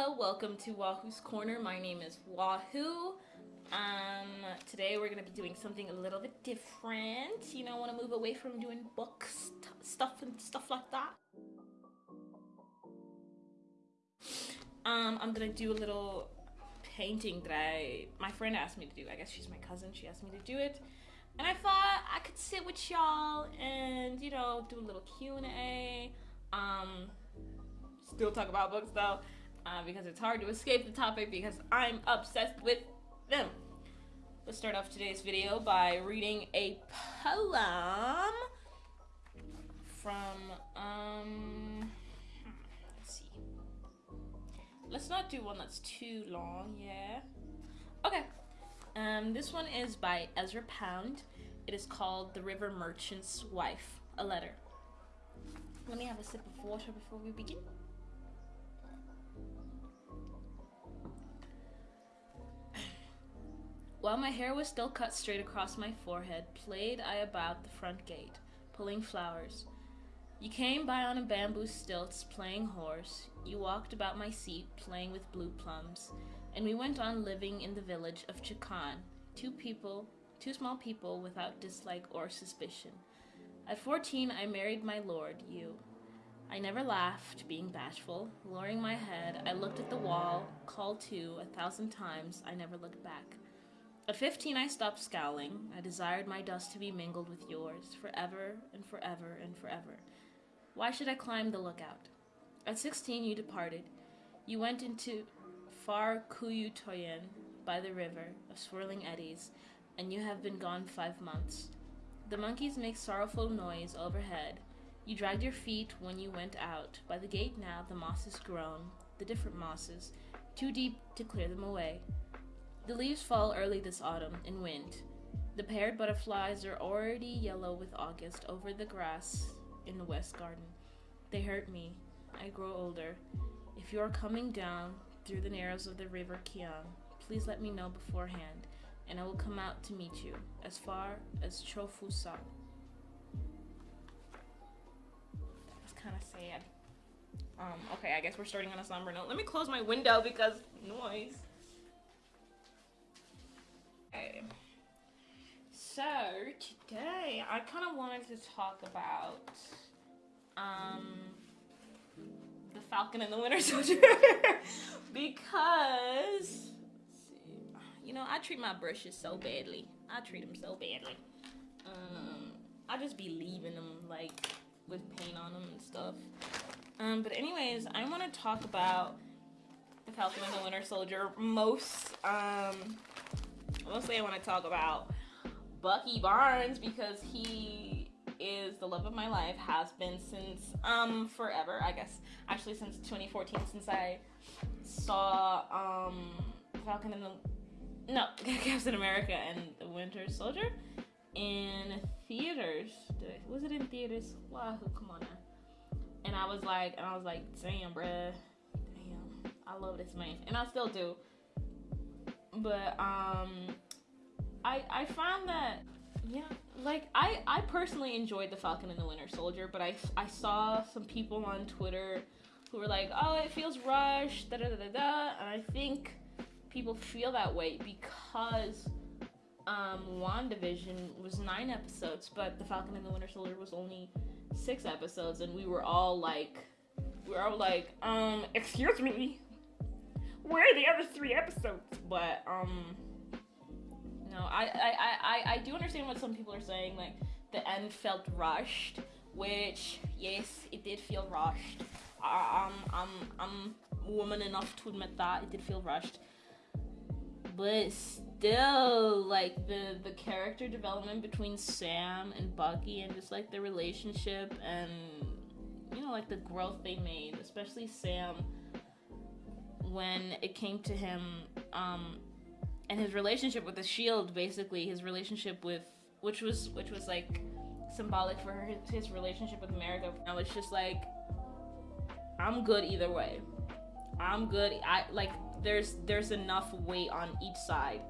Hello, welcome to Wahoo's Corner. My name is Wahoo. Um, today we're gonna be doing something a little bit different. You know, I want to move away from doing books, stuff, and stuff like that. Um, I'm gonna do a little painting that I my friend asked me to do. I guess she's my cousin. She asked me to do it, and I thought I could sit with y'all and you know do a little Q and A. Um, still talk about books though, uh, because it's hard to escape the topic because I'm obsessed with them. Let's start off today's video by reading a poem from um. Let's see. Let's not do one that's too long. Yeah. Okay. Um, this one is by Ezra Pound. It is called The River Merchant's Wife, a letter. Let me have a sip of water before we begin. While my hair was still cut straight across my forehead, played I about the front gate, pulling flowers. You came by on a bamboo stilts, playing horse. You walked about my seat, playing with blue plums. And we went on living in the village of Chokan, two people, two small people without dislike or suspicion. At fourteen, I married my lord, you. I never laughed, being bashful. Lowering my head, I looked at the wall, called to a thousand times. I never looked back. At fifteen, I stopped scowling. I desired my dust to be mingled with yours, forever and forever and forever. Why should I climb the lookout? At sixteen, you departed. You went into far Kuyutoyen by the river of swirling eddies, and you have been gone five months. The monkeys make sorrowful noise overhead. You dragged your feet when you went out. By the gate now, the moss is grown, the different mosses, too deep to clear them away. The leaves fall early this autumn in wind. The paired butterflies are already yellow with August over the grass in the west garden. They hurt me. I grow older. If you are coming down through the narrows of the river Kiang, please let me know beforehand and I will come out to meet you as far as Cho-fu-sa. That was kind of sad. Um, okay, I guess we're starting on a somber note. Let me close my window because noise. Today I kind of wanted to talk about um, the Falcon and the Winter Soldier because you know, I treat my brushes so badly. I treat them so badly. Um, I just be leaving them like with paint on them and stuff. Um, but anyways, I want to talk about the Falcon and the Winter Soldier. Most, um, mostly I want to talk about Bucky Barnes because he is the love of my life. Has been since um forever. I guess actually since 2014, since I saw um Falcon and the no, Captain America and the Winter Soldier in theaters. I, was it in theaters? Wow, come on now. And I was like, and I was like, damn, bruh, damn, I love this man, and I still do. But um, I I found that yeah, like I I personally enjoyed the Falcon and the Winter Soldier, but I I saw some people on Twitter who were like, oh, it feels rushed, da da da da da, and I think people feel that way because um, WandaVision was nine episodes, but The Falcon and the Winter Soldier was only six episodes, and we were all like, we were all like, um, excuse me, where are the other three episodes? But um, no, I I, I, I do understand what some people are saying. Like the end felt rushed, which yes, it did feel rushed. I, I'm I'm I'm woman enough to admit that it did feel rushed but still like the the character development between Sam and Bucky and just like the relationship and you know like the growth they made, especially Sam when it came to him um and his relationship with the shield basically his relationship with which was which was like symbolic for his, relationship with America. Now it's just like I'm good either way. I'm good. I like there's there's enough weight on each side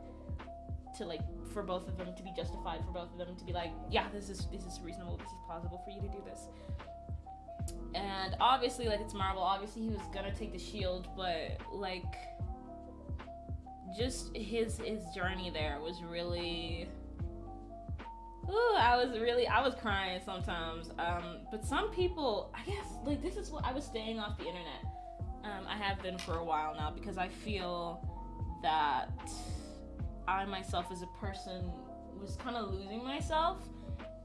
to like for both of them to be justified for both of them to be like yeah this is this is reasonable this is plausible for you to do this and obviously, like it's Marvel. Obviously, he was gonna take the shield, but like, just his his journey there was really. Ooh, I was really I was crying sometimes. Um, but some people, I guess, like this is what I was staying off the internet. Um, I have been for a while now because I feel that I myself as a person was kind of losing myself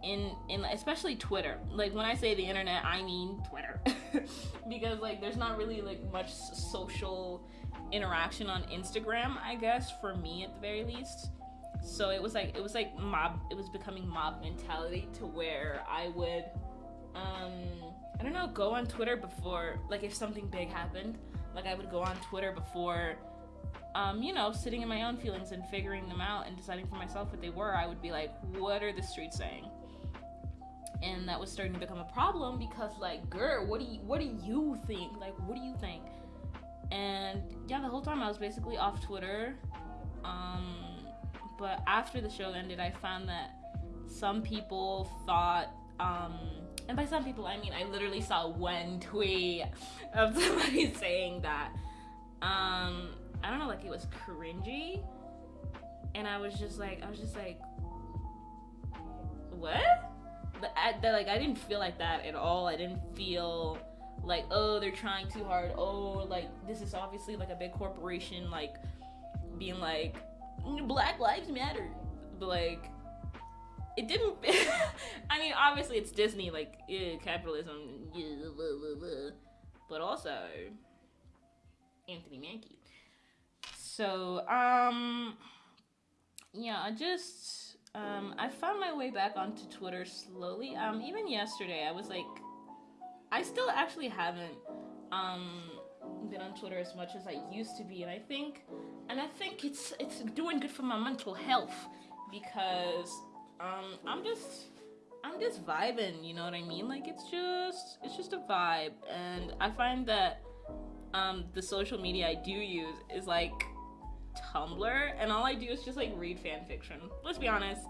in in especially Twitter. Like when I say the internet, I mean Twitter. because like there's not really like much social interaction on Instagram, I guess for me at the very least. So it was like it was like mob it was becoming mob mentality to where I would um I don't know, go on Twitter before like if something big happened, like I would go on Twitter before um, you know, sitting in my own feelings and figuring them out and deciding for myself what they were, I would be like, what are the streets saying? And that was starting to become a problem because, like, girl, what do you, what do you think? Like, what do you think? And yeah, the whole time I was basically off Twitter. Um, but after the show ended, I found that some people thought, um, and by some people I mean I literally saw one tweet of somebody saying that um, I don't know, like it was cringy. And I was just like, I was just like, what? But I, like, I didn't feel like that at all. I didn't feel like, oh, they're trying too hard. Oh, like this is obviously like a big corporation, like being like, Black Lives Matter. But like, it didn't. I mean, obviously it's Disney, like capitalism, blah, blah, blah. but also Anthony Mackie. So, um, yeah, I just, um, I found my way back onto Twitter slowly. Um, even yesterday, I was like, I still actually haven't, um, been on Twitter as much as I used to be, and I think, and I think it's it's doing good for my mental health because, um, I'm just. I'm just vibing, you know what I mean? Like it's just it's just a vibe and I find that um the social media I do use is like Tumblr, and all I do is just like read fan fiction. Let's be honest.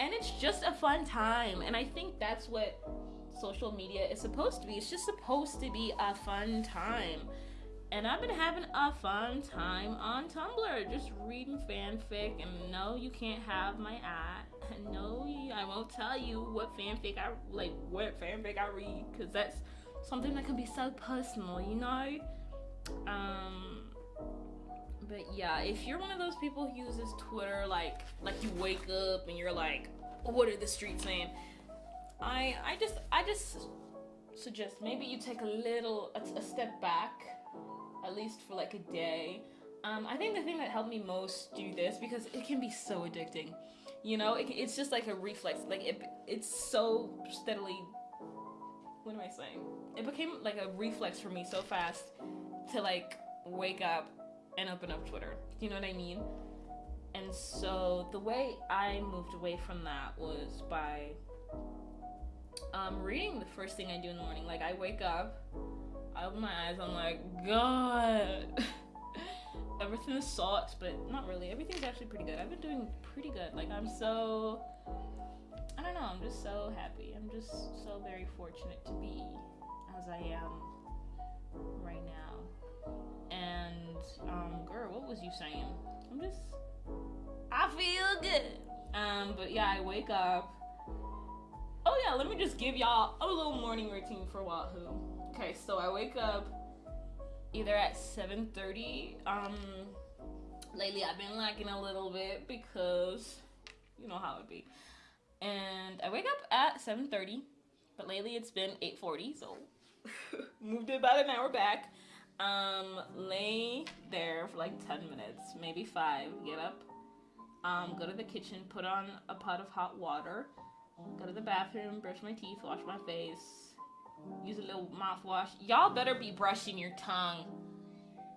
And it's just a fun time, and I think that's what social media is supposed to be. It's just supposed to be a fun time. And I've been having a fun time on Tumblr, just reading fanfic. And no, you can't have my ad. No, I won't tell you what fanfic I like, what fanfic I read, because that's something that can be so personal, you know. Um, but yeah, if you're one of those people who uses Twitter like like you wake up and you're like, what are the streets saying? I I just I just suggest maybe you take a little a, a step back, at least for like a day. Um, I think the thing that helped me most do this because it can be so addicting. You know, it, it's just like a reflex. Like it, it's so steadily. What am I saying? It became like a reflex for me so fast to like wake up and open up Twitter. Do you know what I mean? And so the way I moved away from that was by um, reading the first thing I do in the morning. Like I wake up, I open my eyes, I'm like, God, everything sucks, but not really. Everything's actually pretty good. I've been doing pretty good. Like I'm so, I don't know. I'm just so happy. I'm just so very fortunate to be as I am right now. And um, girl, what was you saying? I'm just, I feel good. Um, but yeah, I wake up. Oh yeah, let me just give y'all a little morning routine for Wahoo. Okay, so I wake up either at 7:30. Um, lately I've been lacking a little bit because you know how it be. And I wake up at 7:30, but lately it's been 8:40, so moved it about an hour back. Um, lay there for like 10 minutes, maybe five, get up, um, go to the kitchen, put on a pot of hot water, go to the bathroom, brush my teeth, wash my face, use a little mouthwash. Y'all better be brushing your tongue.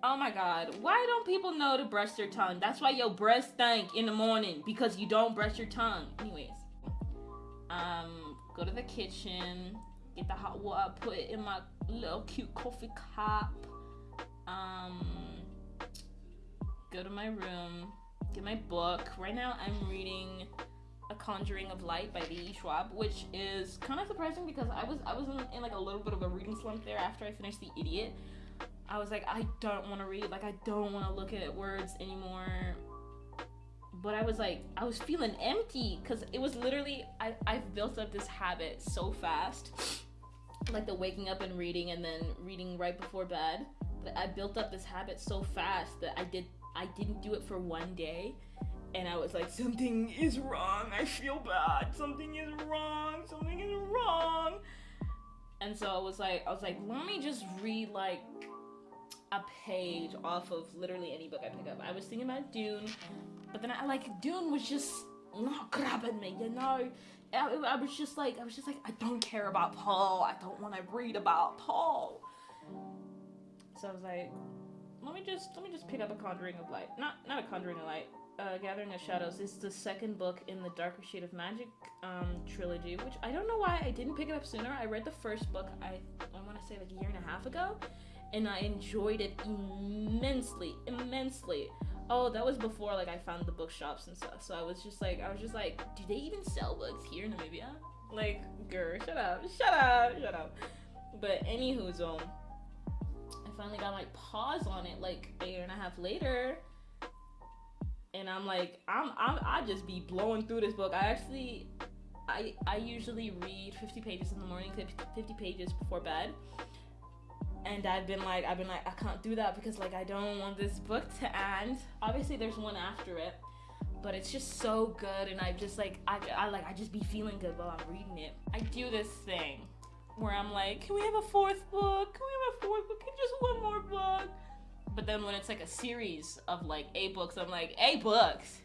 Oh my god, why don't people know to brush their tongue? That's why your breath stank in the morning because you don't brush your tongue. Anyways, um, go to the kitchen, get the hot water, put it in my little cute coffee cup um, go to my room, get my book. Right now, I'm reading A Conjuring of Light by V.E. Schwab, which is kind of surprising because I was I was in, in like a little bit of a reading slump there after I finished The Idiot. I was like, I don't want to read, like I don't want to look at words anymore. But I was like, I was feeling empty because it was literally I I've built up this habit so fast, like the waking up and reading and then reading right before bed. That I built up this habit so fast that I did I didn't do it for one day and I was like, something is wrong. I feel bad. Something is wrong. Something is wrong. And so I was like, I was like, let me just read like a page off of literally any book I pick up. I was thinking about Dune, but then I like Dune was just not grabbing me, you know. I, I was just like, I was just like, I don't care about Paul. I don't want to read about Paul. So I was like, let me just let me just pick up a Conjuring of Light. Not not a Conjuring of Light uh, Gathering of Shadows is the second book in the Darker Shade of Magic um, trilogy, which I don't know why I didn't pick it up sooner. I read the first book, I, I want to say like a year and a half ago, and I enjoyed it immensely, immensely. Oh, that was before like I found the bookshops and stuff. So I was just like, I was just like, do they even sell books here in Namibia? Like, girl, shut up, shut up, shut up. But anywho, um, I finally got my paws on it like a year and a half later and I'm like, I'm, I'm I just be blowing through this book. I actually, I I usually read 50 pages in the morning, 50 pages before bed. And I've been like, I've been like, I can't do that because like I don't want this book to end. Obviously, there's one after it, but it's just so good, and I just like, I, I like, I just be feeling good while I'm reading it. I do this thing where I'm like, can we have a fourth book? Can we have a fourth book? Can just one more book? But then when it's like a series of like eight books, I'm like, eight books?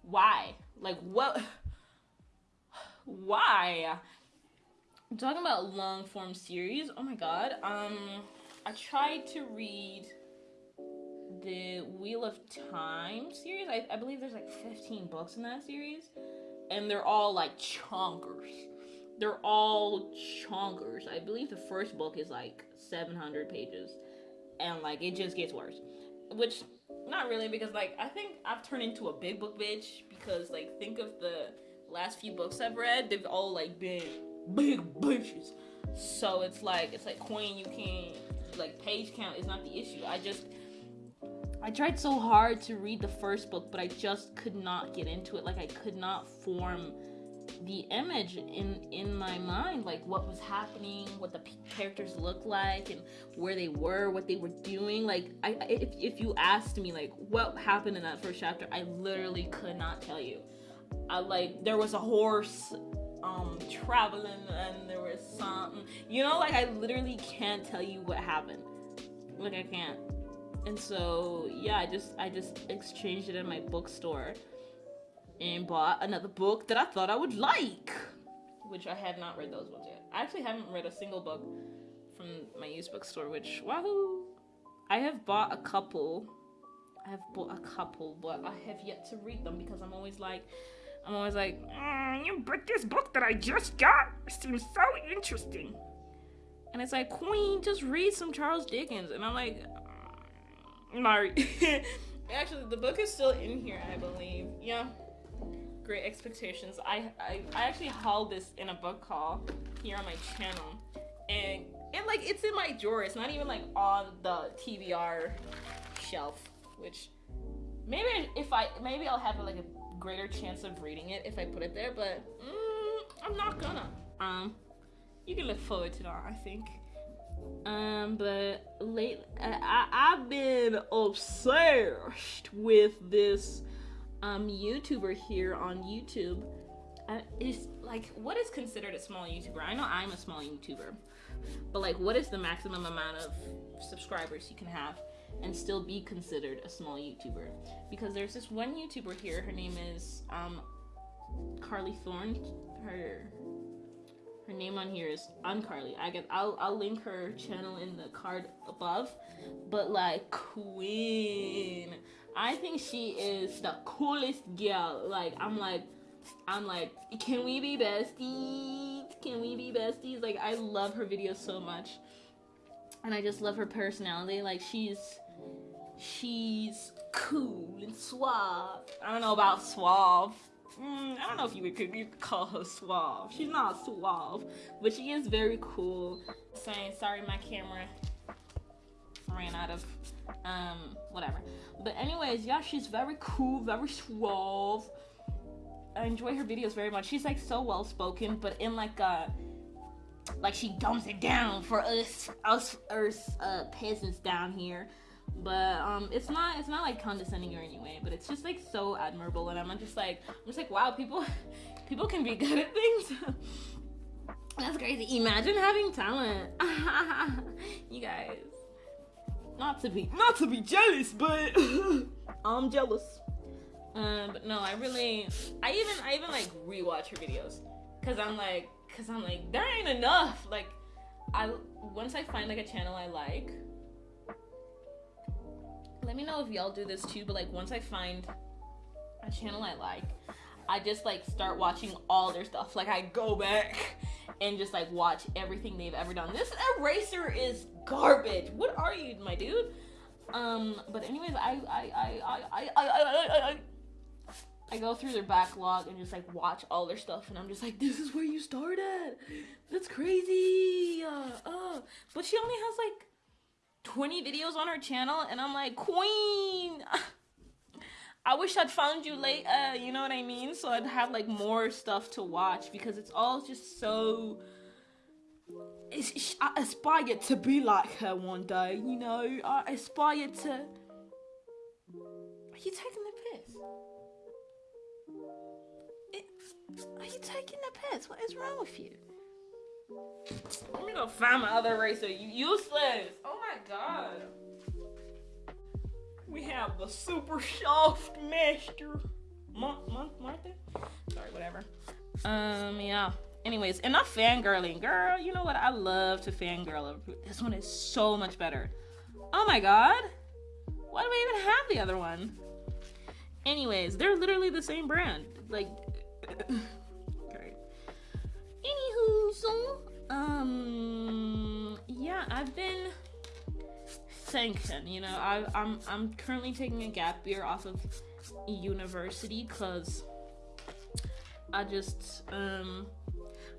Why? Like, what? Why? I'm talking about long form series. Oh my god. Um, I tried to read the Wheel of Time series. I, I believe there's like 15 books in that series, and they're all like chonkers. They're all chonkers. I believe the first book is like 700 pages, and like it just gets worse. Which, not really, because like I think I've turned into a big book bitch because like think of the last few books I've read, they've all like been big bitches. So it's like it's like Queen, you can't like page count is not the issue. I just I tried so hard to read the first book, but I just could not get into it. Like I could not form the image in in my mind like what was happening what the characters looked like and where they were what they were doing. Like i if, if you asked me like what happened in that first chapter i literally could not tell you. I like there was a horse um traveling and there was something you know like i literally can't tell you what happened. Like i can't. And so yeah i just i just exchanged it in my bookstore and bought another book that I thought I would like, which I had not read those ones yet. I actually haven't read a single book from my used bookstore, which wahoo! I have bought a couple. I have bought a couple, but I have yet to read them because I'm always like, I'm always like, mm, you but this book that I just got seems so interesting. And it's like, Queen, just read some Charles Dickens. And I'm like, mm, Mari. Actually, the book is still in here, I believe. Yeah. Great Expectations. I, I, I actually hauled this in a book haul here on my channel. And it like it's in my drawer. It's not even like on the TBR shelf, which maybe if I maybe I'll have like a greater chance of reading it if I put it there, but mm, I'm not gonna. Um, you can look forward to that, I think. Um, but late, I, I've been obsessed with this um, YouTuber here on YouTube uh, is like, what is considered a small YouTuber? I know I'm a small YouTuber, but like, what is the maximum amount of subscribers you can have and still be considered a small YouTuber? Because there's this one YouTuber here. Her name is um, Carly Thorne. Her her name on here is Uncarly. I get I'll I'll link her channel in the card above. But like Queen. I think she is the coolest girl. Like I'm like I'm like, can we be besties? Can we be besties? Like I love her videos so much. And I just love her personality. Like she's she's cool and suave. I don't know about suave. Mm, I don't know if you would you could call her suave. She's not suave, but she is very cool. Saying sorry, my camera ran out of um whatever. But anyways, yeah, she's very cool, very suave. I enjoy her videos very much. She's like so well spoken, but in like a like she dumps it down for us us us uh, peasants down here but um it's not it's not like condescending or anyway but it's just like so admirable and i'm just like i'm just like wow people people can be good at things that's crazy imagine having talent you guys not to be not to be jealous but i'm jealous. um but no i really i even i even like rewatch her videos. Because i'm like because i'm like there ain't enough. Like i once i find like a channel i like let me know if y'all do this too, but like once I find a channel I like, I just like start watching all their stuff. Like I go back and just like watch everything they've ever done. This eraser is garbage. What are you, my dude? Um, but anyways, I I I I I I I, I, I go through their backlog and just like watch all their stuff, and I'm just like, this is where you started. That's crazy. Uh, uh. But she only has like 20 videos on her channel and I'm like, Queen, I wish I'd found you late, uh, you know what I mean? So I'd have like more stuff to watch because it's all just so. It's, I aspire to be like her one day, you know? I aspire to. Are you taking the piss? It, are you taking the piss? What is wrong with you? Let me go find my other racer. You useless. Oh my god. We have the super soft master. Month, month, Martha? Sorry, whatever. Um, yeah. Anyways, enough fangirling. Girl, you know what? I love to fangirl. This one is so much better. Oh my god. Why do I even have the other one? Anyways, they're literally the same brand. Like, great. Anywho, so um, yeah, I've been thinking. You know, I, I'm I'm currently taking a gap year off of university because I just um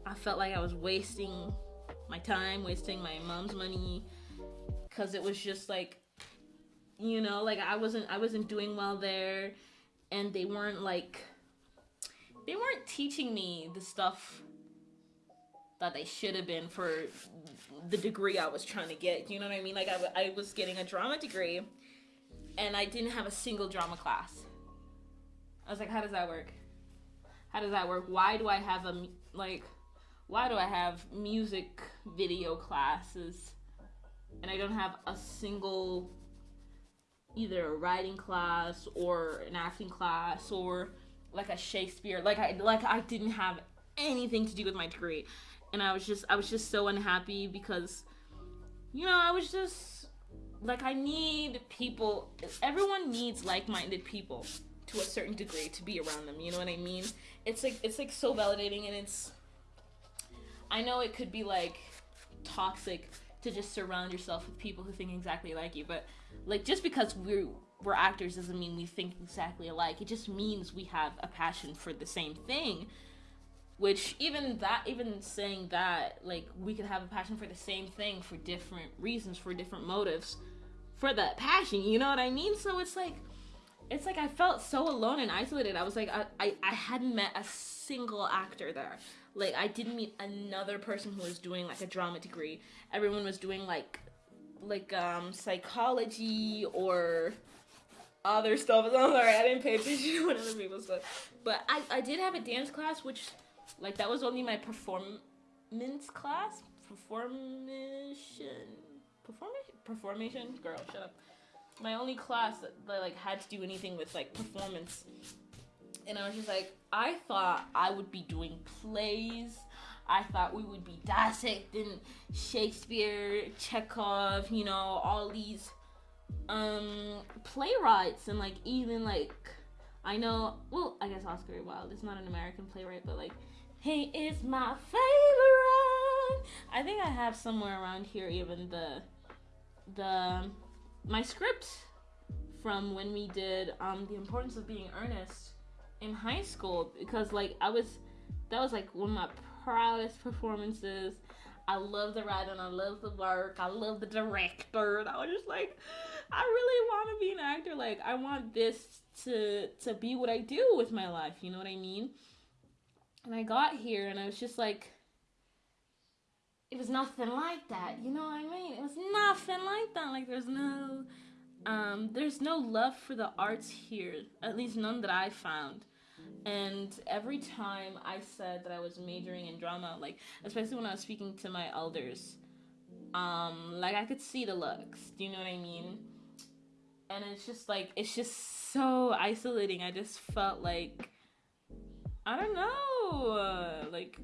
I felt like I was wasting my time, wasting my mom's money, because it was just like, you know, like I wasn't I wasn't doing well there, and they weren't like they weren't teaching me the stuff that they should have been for the degree I was trying to get. You know what I mean? Like I, I was getting a drama degree and I didn't have a single drama class. I was like, how does that work? How does that work? Why do I have a like why do I have music video classes and I don't have a single either a writing class or an acting class or like a Shakespeare like I like I didn't have anything to do with my degree and I was just I was just so unhappy because you know, I was just like I need people everyone needs like-minded people to a certain degree to be around them, you know what I mean? It's like it's like so validating and it's I know it could be like toxic to just surround yourself with people who think exactly like you, but like just because we're we're actors doesn't mean we think exactly alike. It just means we have a passion for the same thing which even that even saying that like we could have a passion for the same thing for different reasons for different motives for that passion you know what i mean so it's like it's like i felt so alone and isolated i was like i i, I hadn't met a single actor there like i didn't meet another person who was doing like a drama degree everyone was doing like like um psychology or other stuff. I'm sorry, I didn't pay attention to what other people said. But I, I did have a dance class, which like that was only my performance class. Performation. Performation. Performation. Girl, shut up. My only class that, that like had to do anything with like performance. And I was just like, I thought I would be doing plays. I thought we would be dissecting Shakespeare, Chekhov, you know, all these um playwrights and like even like I know well I guess Oscar Wilde is not an American playwright but like he is my favorite. I think I have somewhere around here even the the my script from when we did um, the importance of being earnest in high school because like I was that was like one of my proudest performances. I love the writing, I love the work, I love the director, and I was just like, I really want to be an actor. Like I want this to to be what I do with my life. You know what I mean? And I got here, and I was just like, it was nothing like that. You know what I mean? It was nothing like that. Like there's no um, there's no love for the arts here, at least none that I found. And every time I said that I was majoring in drama, like especially when I was speaking to my elders, um, like I could see the looks. Do you know what I mean? And it's just like it's just so isolating. I just felt like I don't know, uh, like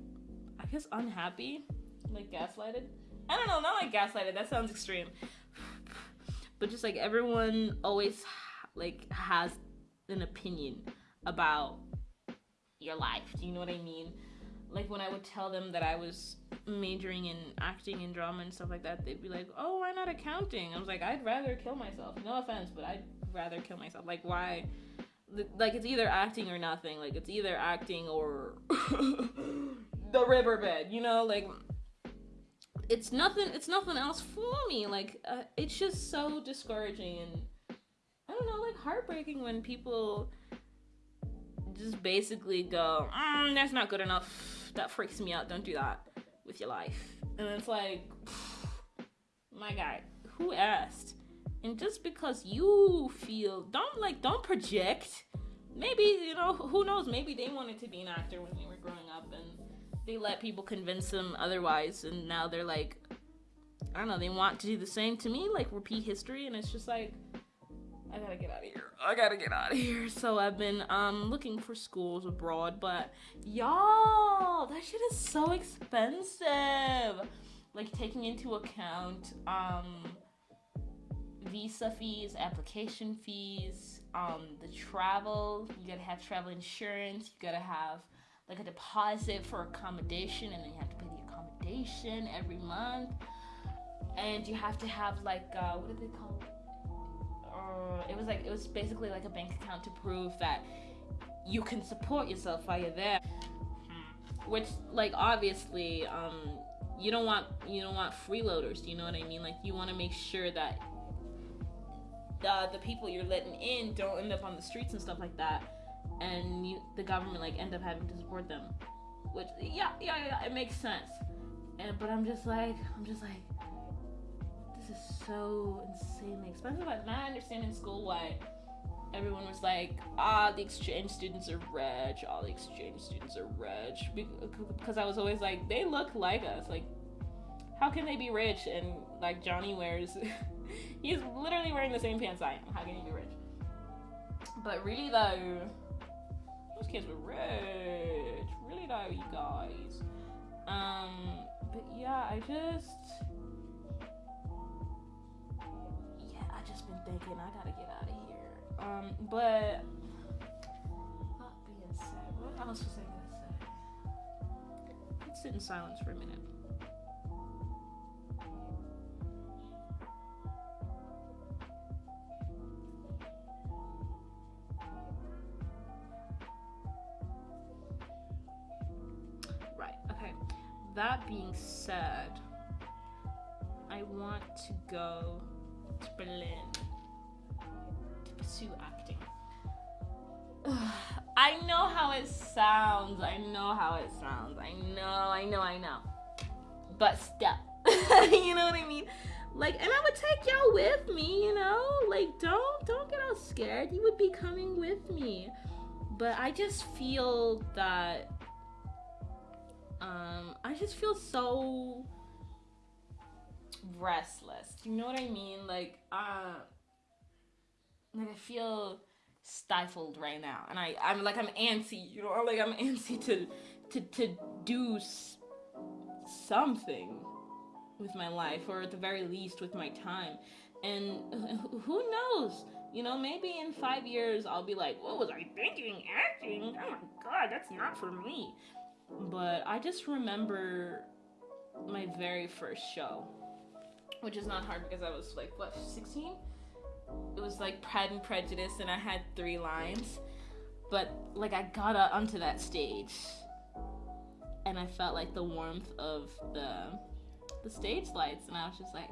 I guess unhappy, like gaslighted. I don't know, not like gaslighted. That sounds extreme but just like everyone always like has an opinion about your life. Do you know what I mean? Like when I would tell them that I was majoring in acting and drama and stuff like that, they'd be like, "Oh, why not accounting?" I was like, "I'd rather kill myself." No offense, but I'd rather kill myself. Like why? Like it's either acting or nothing. Like it's either acting or the riverbed. You know, like it's nothing it's nothing else for me. Like uh, it's just so discouraging and i don't know like heartbreaking when people just basically go mm, that's not good enough. That freaks me out. Don't do that with your life. And it's like my guy who asked and just because you feel don't like don't project maybe you know who knows maybe they wanted to be an actor when they were growing up and they let people convince them otherwise, and now they're like, I don't know, they want to do the same to me, like repeat history, and it's just like, I gotta get out of here. I gotta get out of here. So I've been um looking for schools abroad, but y'all, that shit is so expensive. Like taking into account um visa fees, application fees, um the travel, you gotta have travel insurance, you gotta have like a deposit for accommodation and then you have to pay the accommodation every month. And you have to have like uh, what did they call it uh, it was like it was basically like a bank account to prove that you can support yourself while you're there. Hmm. which like obviously um you don't want you don't want freeloaders you know what i mean? Like you want to make sure that the, the people you're letting in don't end up on the streets and stuff like that. And you, the government like end up having to support them. Which yeah yeah yeah it makes sense. And but i'm just like i'm just like this is so insanely expensive. And i understand in school why everyone was like ah the exchange students are rich. All the exchange students are rich. Because i was always like they look like us. Like how can they be rich? And like johnny wears he's literally wearing the same pants i am how can he be rich but really though those kids were rich. Really though, you guys. Um, but yeah, I just yeah, I just been thinking I gotta get out of here. Um, but that being said, what else was I gonna say? Let's sit in silence for a minute. But step. you know what I mean? Like, and I would take y'all with me, you know? Like, don't don't get all scared. You would be coming with me. But I just feel that um, I just feel so restless. You know what I mean? Like, uh, like I feel stifled right now, and I, I'm like I'm antsy. You know, like I'm antsy to, to, to do something with my life, or at the very least with my time. And who knows? You know, maybe in five years I'll be like, what was I thinking? Acting? Oh my god, that's not for me. But I just remember my very first show, which is not hard because I was like, what, 16? it was like Pride and Prejudice, and I had three lines. But like I got onto that stage, and I felt like the warmth of the the stage lights, and I was just like,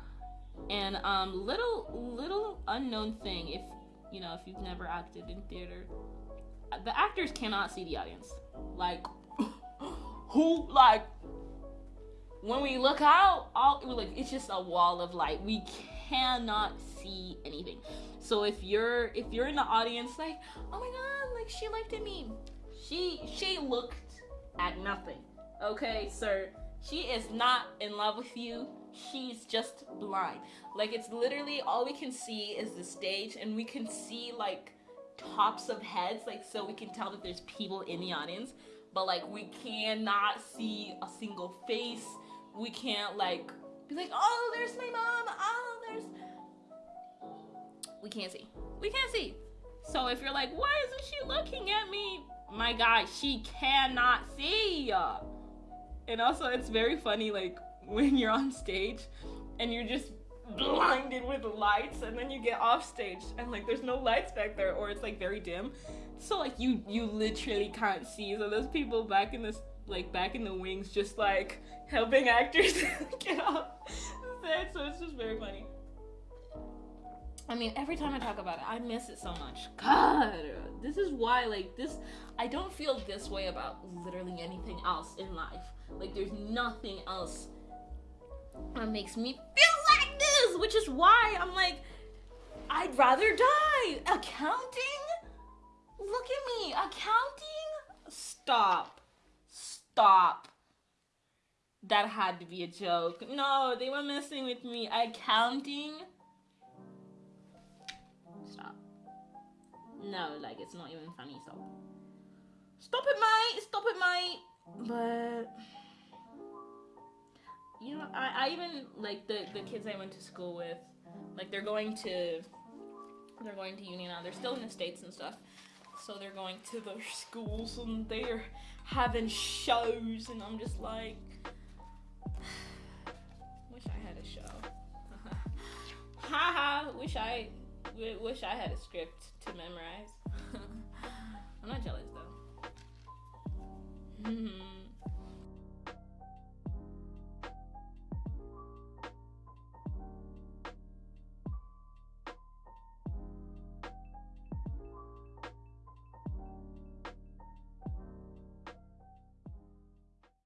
and um, little little unknown thing, if you know, if you've never acted in theater, the actors cannot see the audience. Like, who like when we look out, all like it's just a wall of light. We cannot see anything. So if you're if you're in the audience, like, oh my god, like she looked at me, she she looked at nothing. Okay, sir, she is not in love with you. She's just blind. Like it's literally all we can see is the stage, and we can see like tops of heads, like so we can tell that there's people in the audience. But like we cannot see a single face. We can't like be like, oh, there's my mom. Oh, there's. We can't see. We can't see. So if you're like, why isn't she looking at me? My God, she cannot see. And also, it's very funny, like when you're on stage and you're just blinded with lights and then you get off stage and like there's no lights back there or it's like very dim. So like you you literally can't see. So there's people back in this like back in the wings just like helping actors get off stage. So it's just very funny I mean, every time I talk about it, I miss it so much. God, this is why, like, this, I don't feel this way about literally anything else in life. Like, there's nothing else that makes me feel like this, which is why I'm like, I'd rather die. Accounting? Look at me. Accounting? Stop. Stop. That had to be a joke. No, they were messing with me. Accounting? No, like, it's not even funny, so. Stop it, mate. Stop it, mate. But you know, I, I even like the the kids I went to school with, like they're going to they're going to uni now. They're still in the states and stuff, so they're going to their schools and they're having shows, and I'm just like, wish I had a show. Haha, wish I wish I had a script to memorize. I'm not jealous though. Hmm.